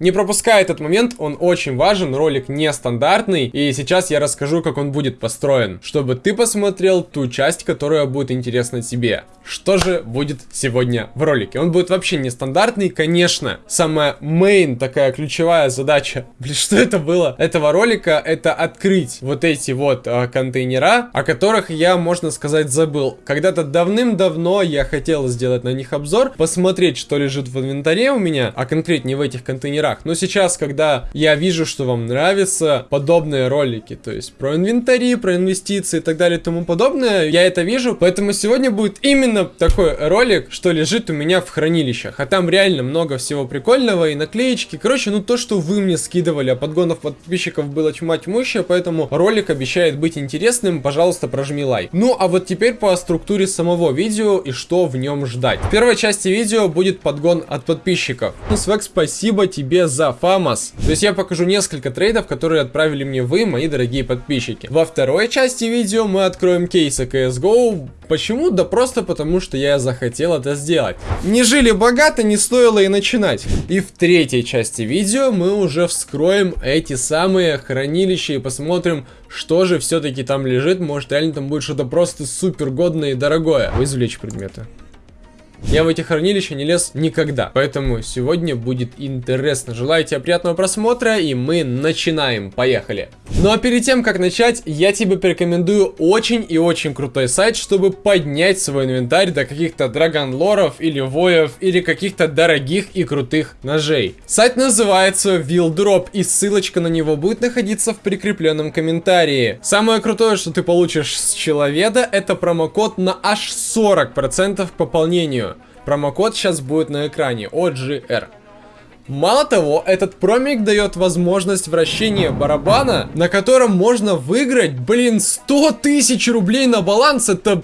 Не пропускай этот момент, он очень важен, ролик нестандартный, и сейчас я расскажу, как он будет построен, чтобы ты посмотрел ту часть, которая будет интересна тебе. Что же будет сегодня в ролике? Он будет вообще нестандартный, конечно. Самая main, такая ключевая задача, блин, что это было? Этого ролика, это открыть вот эти вот а, контейнера, о которых я, можно сказать, забыл. Когда-то давным-давно я хотел сделать на них обзор, посмотреть, что лежит в инвентаре у меня, а конкретнее в этих контейнерах. Но сейчас, когда я вижу, что вам нравятся подобные ролики, то есть про инвентари, про инвестиции и так далее и тому подобное, я это вижу, поэтому сегодня будет именно такой ролик, что лежит у меня в хранилищах. А там реально много всего прикольного и наклеечки. Короче, ну то, что вы мне скидывали, а подгонов подписчиков было тьма тьмущая, поэтому ролик обещает быть интересным. Пожалуйста, прожми лайк. Ну, а вот теперь по структуре самого видео и что в нем ждать. В первой части видео будет подгон от подписчиков. Ну, Свек, спасибо тебе за фамос. То есть я покажу несколько трейдов, которые отправили мне вы, мои дорогие подписчики. Во второй части видео мы откроем кейсы CSGO. Почему? Да просто потому что я захотел это сделать. Не жили богато, не стоило и начинать. И в третьей части видео мы уже вскроем эти самые хранилища и посмотрим, что же все-таки там лежит. Может реально там будет что-то просто супер годное и дорогое. Извлечь предметы. Я в эти хранилища не лез никогда, поэтому сегодня будет интересно. Желаю тебе приятного просмотра, и мы начинаем. Поехали! Ну а перед тем, как начать, я тебе порекомендую очень и очень крутой сайт, чтобы поднять свой инвентарь до каких-то драгонлоров или воев, или каких-то дорогих и крутых ножей. Сайт называется Wildrop, и ссылочка на него будет находиться в прикрепленном комментарии. Самое крутое, что ты получишь с человека, это промокод на аж 40% к пополнению. Промокод сейчас будет на экране, OGR. Мало того, этот промик дает возможность вращения барабана, на котором можно выиграть, блин, 100 тысяч рублей на баланс. Это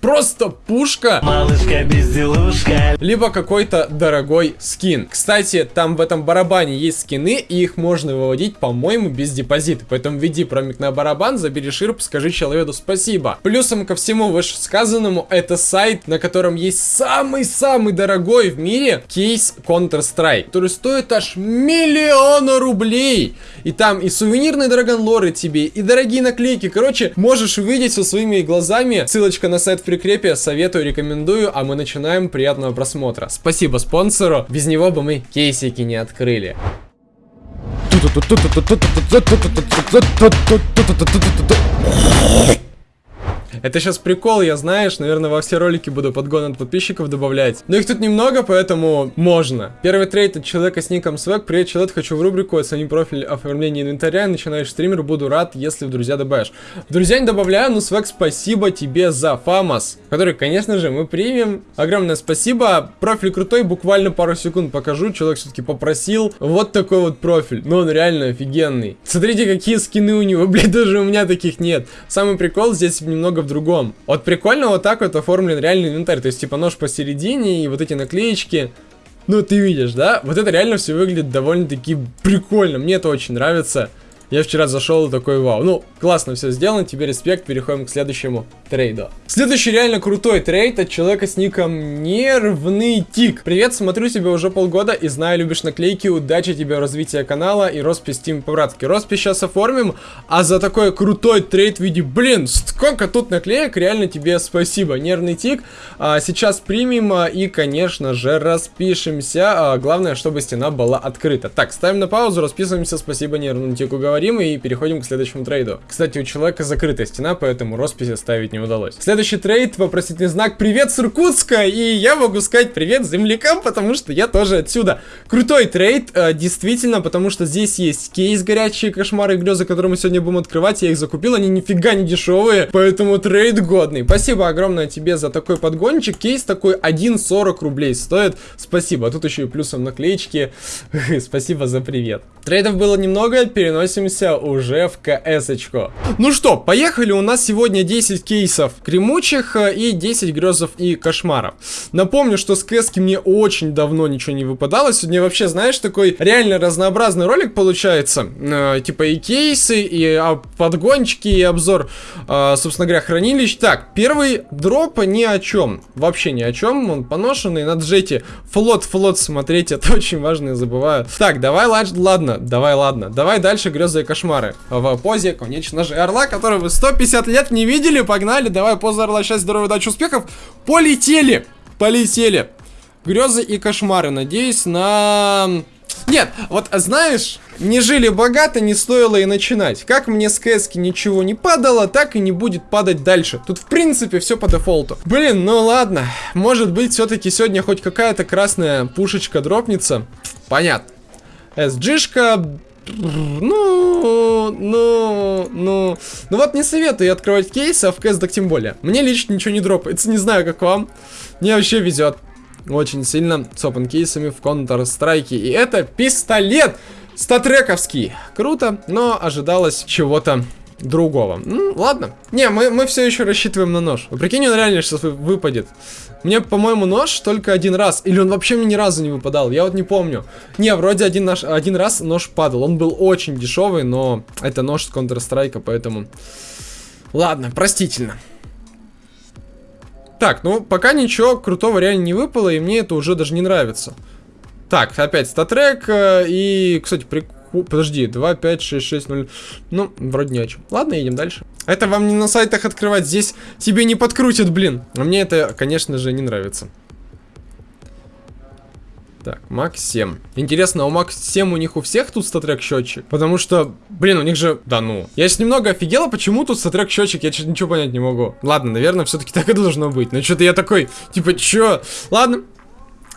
просто пушка. Малышка безделушка. Либо какой-то дорогой скин. Кстати, там в этом барабане есть скины, и их можно выводить, по-моему, без депозита. Поэтому введи промик на барабан, забери ширп, скажи человеку спасибо. Плюсом ко всему вышесказанному, это сайт, на котором есть самый-самый дорогой в мире кейс Counter-Strike, который стоит аж миллиона рублей. И там и сувенирные драгонлоры тебе, и дорогие наклейки. Короче, можешь увидеть со своими глазами. Ссылочка на сайт прикрепе, советую, рекомендую, а мы начинаем. Приятного просмотра. Спасибо спонсору, без него бы мы кейсики не открыли. Это сейчас прикол, я знаешь, наверное, во все ролики буду подгон от подписчиков добавлять. Но их тут немного, поэтому можно. Первый трейд от человека с ником Свек. Привет, человек, хочу в рубрику оцени профиль оформления инвентаря. Начинаешь стример, буду рад, если в друзья добавишь. В друзья не добавляю, но Свек, спасибо тебе за фамос, который, конечно же, мы примем. Огромное спасибо. Профиль крутой, буквально пару секунд покажу. Человек все-таки попросил. Вот такой вот профиль. Но он реально офигенный. Смотрите, какие скины у него. Блин, даже у меня таких нет. Самый прикол здесь немного в другом. Вот прикольно вот так вот оформлен реальный инвентарь. То есть, типа, нож посередине и вот эти наклеечки. Ну, ты видишь, да? Вот это реально все выглядит довольно-таки прикольно. Мне это очень нравится. Я вчера зашел и такой, вау. Ну, классно все сделано, тебе респект, переходим к следующему трейду. Следующий реально крутой трейд от человека с ником Нервный Тик. Привет, смотрю тебя уже полгода и знаю, любишь наклейки, удачи тебе в развитии канала и роспись Тим по-братски. Роспись сейчас оформим, а за такой крутой трейд в виде, блин, сколько тут наклеек, реально тебе спасибо. Нервный Тик, а, сейчас примем а, и, конечно же, распишемся. А, главное, чтобы стена была открыта. Так, ставим на паузу, расписываемся, спасибо Нервному Тику, говорю говорим и переходим к следующему трейду. Кстати, у человека закрытая стена, поэтому росписи ставить не удалось. Следующий трейд, вопросительный знак «Привет с Иркутска!» И я могу сказать привет землякам, потому что я тоже отсюда. Крутой трейд, э, действительно, потому что здесь есть кейс горячие кошмары и грезы, которые мы сегодня будем открывать. Я их закупил, они нифига не дешевые, поэтому трейд годный. Спасибо огромное тебе за такой подгончик. Кейс такой 1,40 рублей стоит. Спасибо. Тут еще и плюсом наклеечки. Спасибо за привет. Трейдов было немного, переносим переводимся уже в КС-очку. Ну что, поехали, у нас сегодня 10 кейсов гремучих э, и 10 грезов и кошмаров. Напомню, что с кс мне очень давно ничего не выпадало, сегодня вообще, знаешь, такой реально разнообразный ролик получается, э, типа и кейсы, и а, подгончики, и обзор, э, собственно говоря, хранилищ. Так, первый дроп ни о чем, вообще ни о чем, он поношенный, на джете флот, флот смотреть, это очень важно, я забываю. Так, давай, ладно, давай, ладно, давай дальше грезы и кошмары. В позе, конечно же, орла, который вы 150 лет не видели, погнали, давай, поза орла, счастья, здоровья, удачи, успехов, полетели, полетели. Грезы и кошмары, надеюсь на... Нет, вот знаешь, не жили богато, не стоило и начинать. Как мне с кэски ничего не падало, так и не будет падать дальше. Тут в принципе все по дефолту. Блин, ну ладно. Может быть все-таки сегодня хоть какая-то красная пушечка дропнется. Понятно. SG-шка, ну, ну, ну, ну вот не советую открывать кейсы, а в КС так тем более. Мне лично ничего не дропается, не знаю как вам. Мне вообще везет очень сильно с кейсами в Counter-Strike. И это пистолет статрековский. Круто, но ожидалось чего-то другого. Ну, ладно. Не, мы, мы все еще рассчитываем на нож. Прикинь, он реально сейчас выпадет. Мне, по-моему, нож только один раз. Или он вообще мне ни разу не выпадал. Я вот не помню. Не, вроде один, наш, один раз нож падал. Он был очень дешевый, но это нож с Counter-Strike, поэтому... Ладно, простительно. Так, ну, пока ничего крутого реально не выпало, и мне это уже даже не нравится. Так, опять статрек, э, и, кстати, прикольно. Подожди, 2, 5, 6, 6, 0. Ну, вроде не о чем. Ладно, едем дальше. Это вам не на сайтах открывать, здесь тебе не подкрутят, блин. А мне это, конечно же, не нравится. Так, Макс 7. Интересно, у Макс 7 у них у всех тут статрек счетчик? Потому что, блин, у них же... Да ну. Я сейчас немного офигела, почему тут статрек счетчик, я что-то ничего понять не могу. Ладно, наверное, все-таки так и должно быть. Но что-то я такой, типа, чё? Ладно.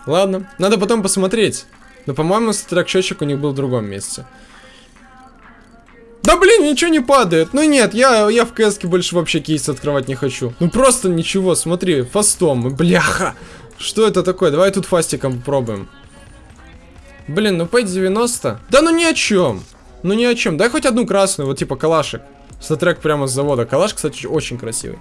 Ладно. Надо потом посмотреть. Но, по-моему, статрек счетчик у них был в другом месте. Да блин, ничего не падает. Ну нет, я, я в кс больше вообще кейс открывать не хочу. Ну просто ничего, смотри, фастом, бляха. Что это такое? Давай тут фастиком попробуем. Блин, ну P90. Да ну ни о чем. Ну ни о чем. Дай хоть одну красную, вот типа калашек. Статрек прямо с завода. Калаш, кстати, очень красивый.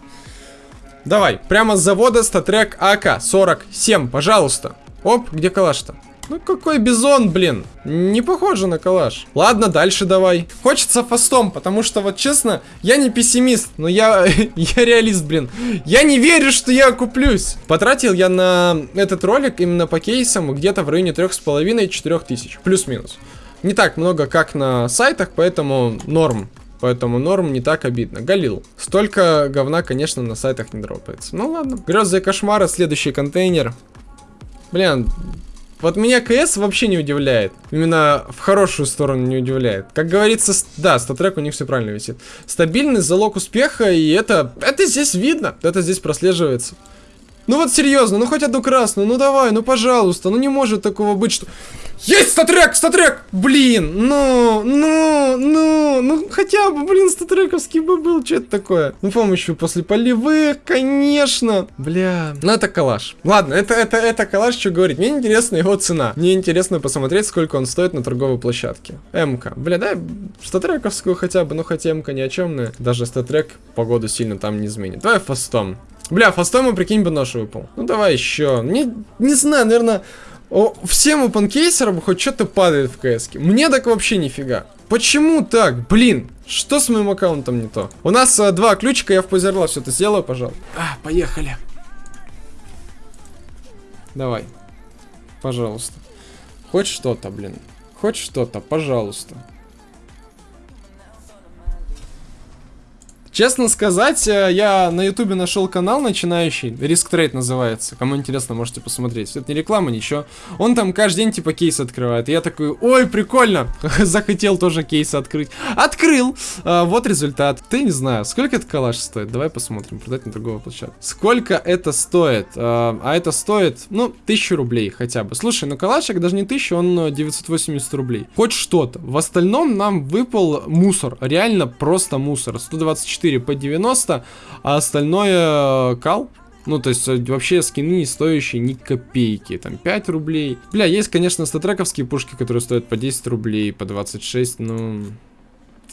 Давай, прямо с завода статрек АК-47, пожалуйста. Оп, где калаш-то? Ну какой бизон, блин. Не похоже на калаш. Ладно, дальше давай. Хочется фастом, потому что вот честно, я не пессимист, но я, я реалист, блин. Я не верю, что я куплюсь. Потратил я на этот ролик именно по кейсам где-то в районе 3,5-4 тысяч. Плюс-минус. Не так много, как на сайтах, поэтому норм. Поэтому норм не так обидно. Галил. Столько говна, конечно, на сайтах не дропается. Ну ладно. Грезы и кошмары, следующий контейнер. Блин, вот меня КС вообще не удивляет. Именно в хорошую сторону не удивляет. Как говорится, да, статрек у них все правильно висит. Стабильный залог успеха, и это, это здесь видно. Это здесь прослеживается. Ну вот серьезно, ну хоть одну красную, ну давай, ну пожалуйста, ну не может такого быть, что... Есть статрек, статрек! Блин, ну, ну, ну, ну хотя бы, блин, статрековский бы был, что это такое? Ну помощью после полевых, конечно. Бля, ну это калаш. Ладно, это, это, это калаш, что говорить. Мне интересна его цена. Мне интересно посмотреть, сколько он стоит на торговой площадке. МК. Бля, да, статрековскую хотя бы, ну хотя МК ни о чем. Даже статрек погоду сильно там не изменит. Давай фастом. Бля, фастом ему, прикинь, бы нож выпал. Ну давай еще. Не, не знаю, наверное... О, всем опенкейсерам хоть что-то падает в кс -ке. Мне так вообще нифига. Почему так? Блин, что с моим аккаунтом не то? У нас а, два ключика, я в позерла все это сделаю, пожалуй. А, поехали. Давай. Пожалуйста. Хоть что-то, блин. Хоть что-то, пожалуйста. Честно сказать, э, я на ютубе нашел канал начинающий, Риск Трейд называется. Кому интересно, можете посмотреть. Это не реклама, ничего. Он там каждый день типа кейс открывает. И я такой, ой, прикольно. Захотел тоже кейс открыть. Открыл. А, вот результат. Ты не знаю, сколько это калаш стоит? Давай посмотрим. Продать на другого площадку. Сколько это стоит? А, а это стоит, ну, тысячу рублей хотя бы. Слушай, ну калашик даже не тысяча, он 980 рублей. Хоть что-то. В остальном нам выпал мусор. Реально просто мусор. 124 4 по 90, а остальное э, кал. Ну, то есть, э, вообще скины не стоящие ни копейки. Там 5 рублей. Бля, есть, конечно, статрековские пушки, которые стоят по 10 рублей, по 26, ну...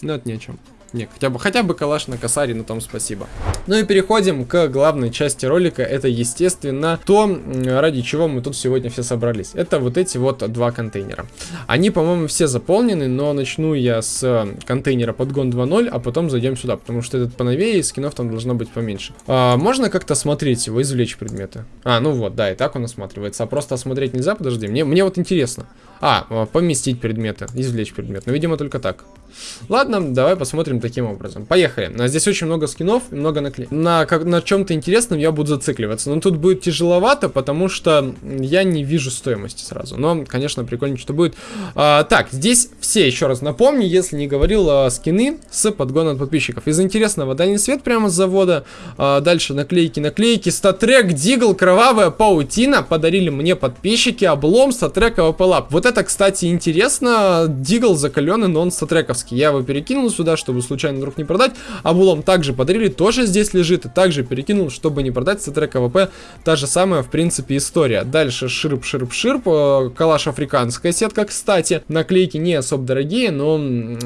Ну, это ни о чем. Не, хотя бы, хотя бы калаш на косаре, на том спасибо. Ну и переходим к главной части ролика. Это, естественно, то, ради чего мы тут сегодня все собрались. Это вот эти вот два контейнера. Они, по-моему, все заполнены, но начну я с контейнера подгон 2.0, а потом зайдем сюда, потому что этот поновее, и скинов там должно быть поменьше. А, можно как-то смотреть его, извлечь предметы? А, ну вот, да, и так он осматривается. А просто осмотреть нельзя, подожди, мне, мне вот интересно. А, поместить предметы, извлечь предмет. Ну, видимо, только так. Ладно, давай посмотрим таким образом. Поехали. Здесь очень много скинов и много наклеек. На, как, на чем-то интересном я буду зацикливаться. Но тут будет тяжеловато, потому что я не вижу стоимости сразу. Но, конечно, прикольно, что будет. А, так, здесь все, еще раз напомню, если не говорил, а, скины с подгоном от подписчиков. Из интересного дальний свет прямо с завода. А, дальше наклейки, наклейки. Статрек, Дигл, Кровавая Паутина. Подарили мне подписчики. Облом, Статрек, АВП Лаб. Вот это, кстати, интересно. Дигл закаленный, но он статрековский краски. Я его перекинул сюда, чтобы случайно вдруг не продать. Облом также подарили, тоже здесь лежит. И также перекинул, чтобы не продать. Статрек АВП, та же самая, в принципе, история. Дальше ширп, ширп, ширп. Э, калаш африканская сетка, кстати. Наклейки не особо дорогие, но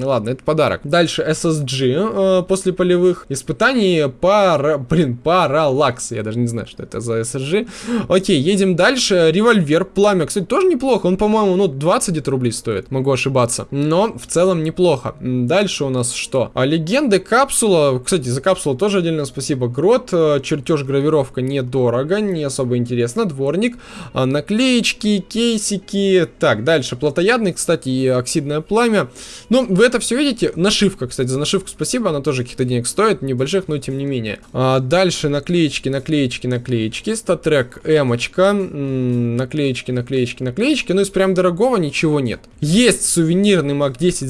ладно, это подарок. Дальше SSG э, после полевых испытаний. Пара, блин, паралакс. Я даже не знаю, что это за SSG. Окей, едем дальше. Револьвер, пламя. Кстати, тоже неплохо. Он, по-моему, ну, 20 где-то рублей стоит. Могу ошибаться. Но в целом неплохо. Дальше у нас что? А, легенды, капсула. Кстати, за капсулу тоже отдельно спасибо. Грот, э, чертеж, гравировка недорого, не особо интересно. Дворник, а, наклеечки, кейсики. Так, дальше. Плотоядный, кстати, и оксидное пламя. Ну, вы это все видите. Нашивка, кстати, за нашивку спасибо. Она тоже каких-то денег стоит, небольших, но тем не менее. А, дальше наклеечки, наклеечки, наклеечки. Статрек, эмочка. Наклеечки, наклеечки, наклеечки. Ну, из прям дорогого ничего нет. Есть сувенирный Мак 10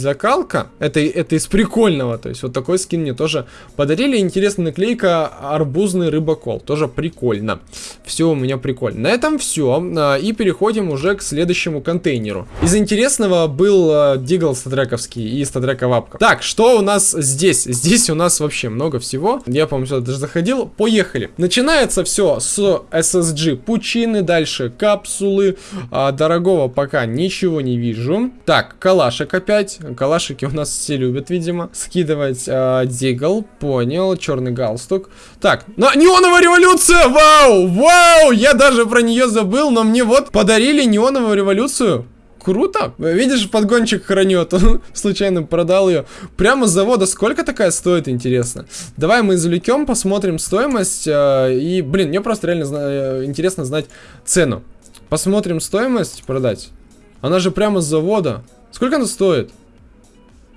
закалка. Это, это из прикольного. То есть вот такой скин мне тоже подарили. Интересная наклейка арбузный рыбакол. Тоже прикольно. Все у меня прикольно. На этом все. А, и переходим уже к следующему контейнеру. Из интересного был а, Дигл статрековский и статрека вапка. Так, что у нас здесь? Здесь у нас вообще много всего. Я, по-моему, сюда даже заходил. Поехали. Начинается все с SSG пучины. Дальше капсулы. А, дорогого пока ничего не вижу. Так, калашек опять. Калашики у нас все любят, видимо. Скидывать э, Дигл, понял, черный галстук. Так, но неоновая революция, вау, вау, я даже про нее забыл, но мне вот подарили неоновую революцию. Круто. Видишь, подгончик хранет. Он случайно продал ее. Прямо с завода. Сколько такая стоит, интересно? Давай мы извлекем, посмотрим стоимость. Э, и, блин, мне просто реально зна э, интересно знать цену. Посмотрим стоимость продать. Она же прямо с завода. Сколько она стоит?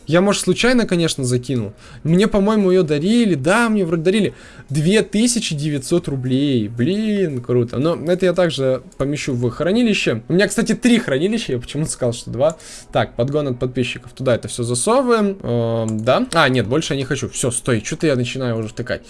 Я, может, случайно, конечно, закинул. Мне, по-моему, ее дарили. Да, мне вроде дарили. 2900 рублей. Блин, круто. Но это я также помещу в хранилище. У меня, кстати, три хранилища. Я почему-то сказал, что два. Так, подгон от подписчиков. Туда это все засовываем. Эм, да. А, нет, больше я не хочу. Все, стой. Что-то я начинаю уже втыкать.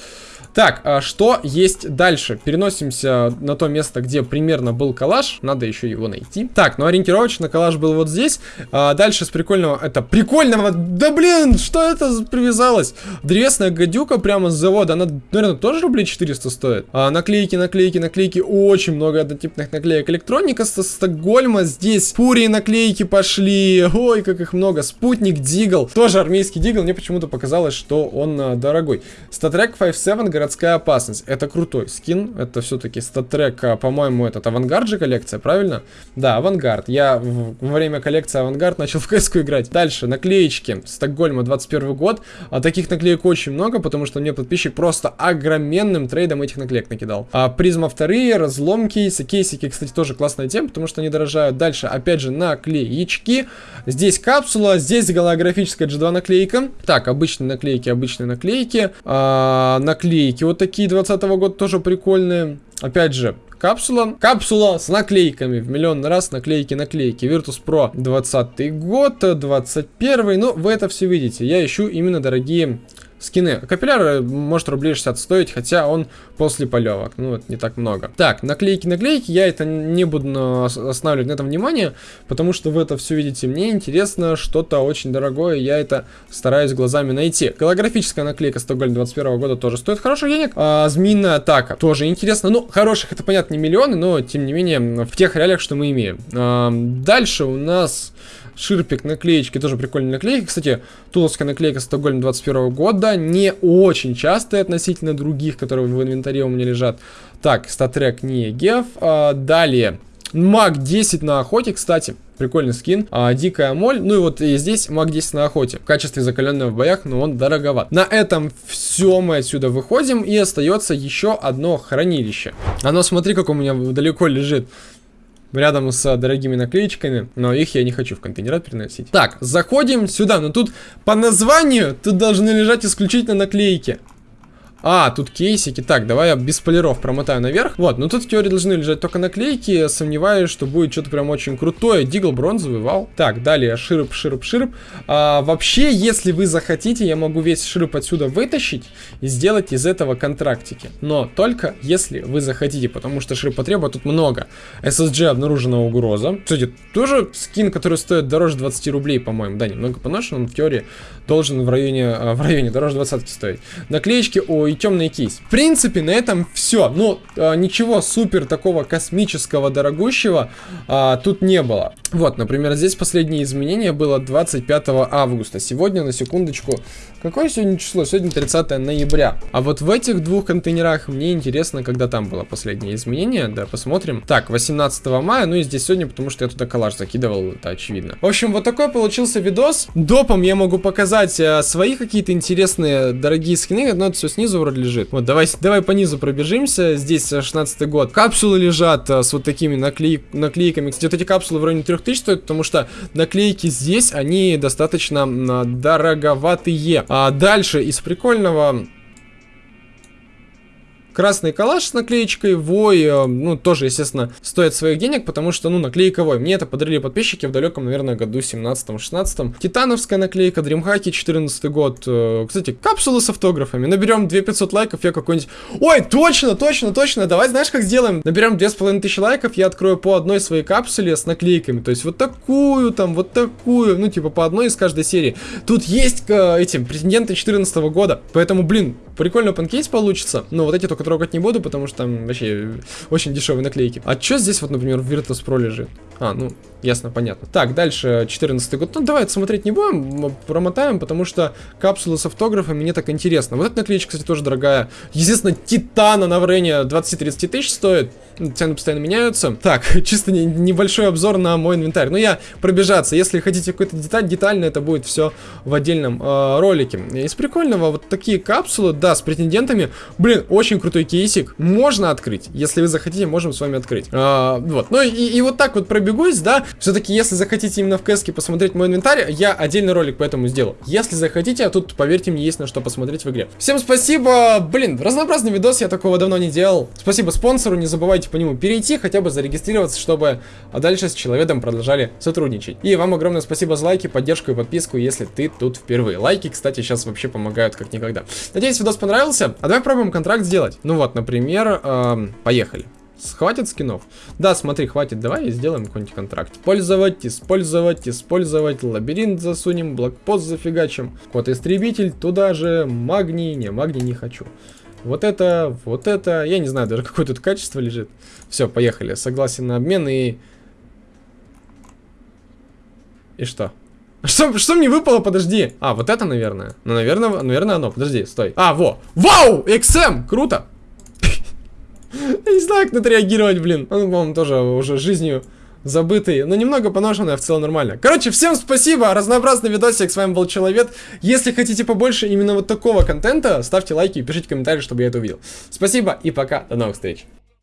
Так, а что есть дальше? Переносимся на то место, где примерно был калаш. Надо еще его найти. Так, ну ориентировочно калаш был вот здесь. А дальше с прикольного... Это прикольного... Да блин, что это привязалось? Древесная гадюка прямо с завода. Она, наверное, тоже рублей 400 стоит. А, наклейки, наклейки, наклейки. Очень много однотипных наклеек. Электроника со Стокгольма. Здесь фурии наклейки пошли. Ой, как их много. Спутник Дигл. Тоже армейский Дигл. Мне почему-то показалось, что он а, дорогой. Статрек 5.7 городская опасность. Это крутой скин. Это все-таки статрек, а, по-моему, этот авангард же коллекция, правильно? Да, авангард. Я во время коллекции авангард начал в кс играть. Дальше, наклеечки. Стокгольма 21 год. А таких наклеек очень много, потому что мне подписчик просто огроменным трейдом этих наклеек накидал. А призма вторые, разлом кейсы. Кейсики, кстати, тоже классная тема, потому что они дорожают. Дальше, опять же, наклеечки. Здесь капсула, здесь голографическая G2 наклейка. Так, обычные наклейки, обычные наклейки. А, наклейки наклейки вот такие 20 -го года тоже прикольные. Опять же, капсула. Капсула с наклейками. В миллион раз наклейки, наклейки. Virtus Pro 20 год, 21 Ну, вы это все видите. Я ищу именно дорогие скины. Капилляр может рублей 60 стоить, хотя он после полевок. Ну, это не так много. Так, наклейки, наклейки. Я это не буду останавливать на этом внимание, потому что вы это все видите. Мне интересно что-то очень дорогое. Я это стараюсь глазами найти. Голографическая наклейка Стокгольм 21 года тоже стоит хороших денег. А, змеиная атака тоже интересно. Ну, хороших это, понятно, не миллионы, но, тем не менее, в тех реалиях, что мы имеем. А, дальше у нас Ширпик, наклеечки, тоже прикольные наклейки. Кстати, туловская наклейка Стокгольм 21 года, не очень частая относительно других, которые в инвентаре у меня лежат. Так, статрек не геф. А, далее, Маг 10 на охоте, кстати. Прикольный скин. А, дикая моль. Ну и вот и здесь маг 10 на охоте. В качестве закаленного в боях, но он дороговат. На этом все мы отсюда выходим. И остается еще одно хранилище. Оно, смотри, как у меня далеко лежит рядом с дорогими наклеечками, но их я не хочу в контейнерат переносить. Так, заходим сюда, но тут по названию тут должны лежать исключительно наклейки. А, тут кейсики. Так, давай я без полиров промотаю наверх. Вот, ну тут в теории должны лежать только наклейки. Сомневаюсь, что будет что-то прям очень крутое. Дигл бронзовый, вал. Так, далее широп, широп, широп. А, вообще, если вы захотите, я могу весь широп отсюда вытащить и сделать из этого контрактики. Но только если вы захотите, потому что широпотреба тут много. SSG обнаружена угроза. Кстати, тоже скин, который стоит дороже 20 рублей, по-моему. Да, немного поношен, он в теории должен в районе, а, в районе дороже 20 стоить. Наклеечки, ой, и темный кейс. В принципе, на этом все. Ну, э, ничего супер такого космического, дорогущего э, тут не было. Вот, например, здесь последнее изменение было 25 августа. Сегодня, на секундочку, какое сегодня число? Сегодня 30 ноября. А вот в этих двух контейнерах мне интересно, когда там было последнее изменение. Да, посмотрим. Так, 18 мая, ну и здесь сегодня, потому что я туда коллаж закидывал, это очевидно. В общем, вот такой получился видос. Допом я могу показать э, свои какие-то интересные, дорогие скины, но это все снизу вроде лежит. Вот, давай, давай по низу пробежимся. Здесь 16 год. Капсулы лежат а, с вот такими наклей, наклейками. Кстати, вот эти капсулы в районе 3000 стоят, потому что наклейки здесь, они достаточно а, дороговатые. А дальше из прикольного Красный калаш с наклеечкой Вой, э, ну, тоже, естественно, стоит своих денег, потому что, ну, наклейка Вой. Мне это подарили подписчики в далеком, наверное, году 17-16. Титановская наклейка, Дримхаки, 14 год. Э, кстати, капсулы с автографами. Наберем 2500 лайков, я какой-нибудь... Ой, точно, точно, точно, давай знаешь, как сделаем? Наберем 2500 лайков, я открою по одной своей капсуле с наклейками. То есть вот такую, там, вот такую, ну, типа по одной из каждой серии. Тут есть э, эти претенденты 14 года, поэтому, блин, прикольно панкейс получится. Но вот эти только трогать не буду, потому что там вообще очень дешевые наклейки. А что здесь вот, например, в Virtus.pro лежит? А, ну, ясно, понятно. Так, дальше 14 год. Ну, давай смотреть не будем, промотаем, потому что капсулы с автографами мне так интересно. Вот эта наклеечка, кстати, тоже дорогая. Естественно, Титана на варенье 20-30 тысяч стоит. Цены постоянно меняются. Так, чисто не, небольшой обзор на мой инвентарь. Ну, я пробежаться. Если хотите какой-то деталь, детально это будет все в отдельном э, ролике. Из прикольного вот такие капсулы, да, с претендентами. Блин, очень крутой кейсик. Можно открыть. Если вы захотите, можем с вами открыть. Э, вот. Ну и, и вот так вот пробегусь, да. Все-таки, если захотите именно в кэске посмотреть мой инвентарь, я отдельный ролик по этому сделал. Если захотите, а тут, поверьте мне, есть на что посмотреть в игре. Всем спасибо. Блин, разнообразный видос, я такого давно не делал. Спасибо спонсору, не забывайте по нему перейти, хотя бы зарегистрироваться, чтобы дальше с человеком продолжали сотрудничать. И вам огромное спасибо за лайки, поддержку и подписку, если ты тут впервые. Лайки, кстати, сейчас вообще помогают как никогда. Надеюсь, видос понравился. А давай пробуем контракт сделать. Ну вот, например, эм, поехали. Хватит скинов? Да, смотри, хватит. Давай сделаем какой-нибудь контракт. Использовать, использовать, использовать. Лабиринт засунем, блокпост зафигачим. Код-истребитель туда же. Магний. Не, магний не хочу. Вот это, вот это. Я не знаю даже, какое тут качество лежит. Все, поехали. Согласен на обмен и... И что? Что, что мне выпало? Подожди. А, вот это, наверное. Ну, наверное, наверное, оно. Подожди, стой. А, во. Вау! XM! Круто! Не знаю, как на это реагировать, блин. Он, по-моему, тоже уже жизнью забытый, но немного поношенный, а в целом нормально. Короче, всем спасибо, разнообразный видосик, с вами был Человек. Если хотите побольше именно вот такого контента, ставьте лайки и пишите комментарии, чтобы я это увидел. Спасибо и пока, до новых встреч.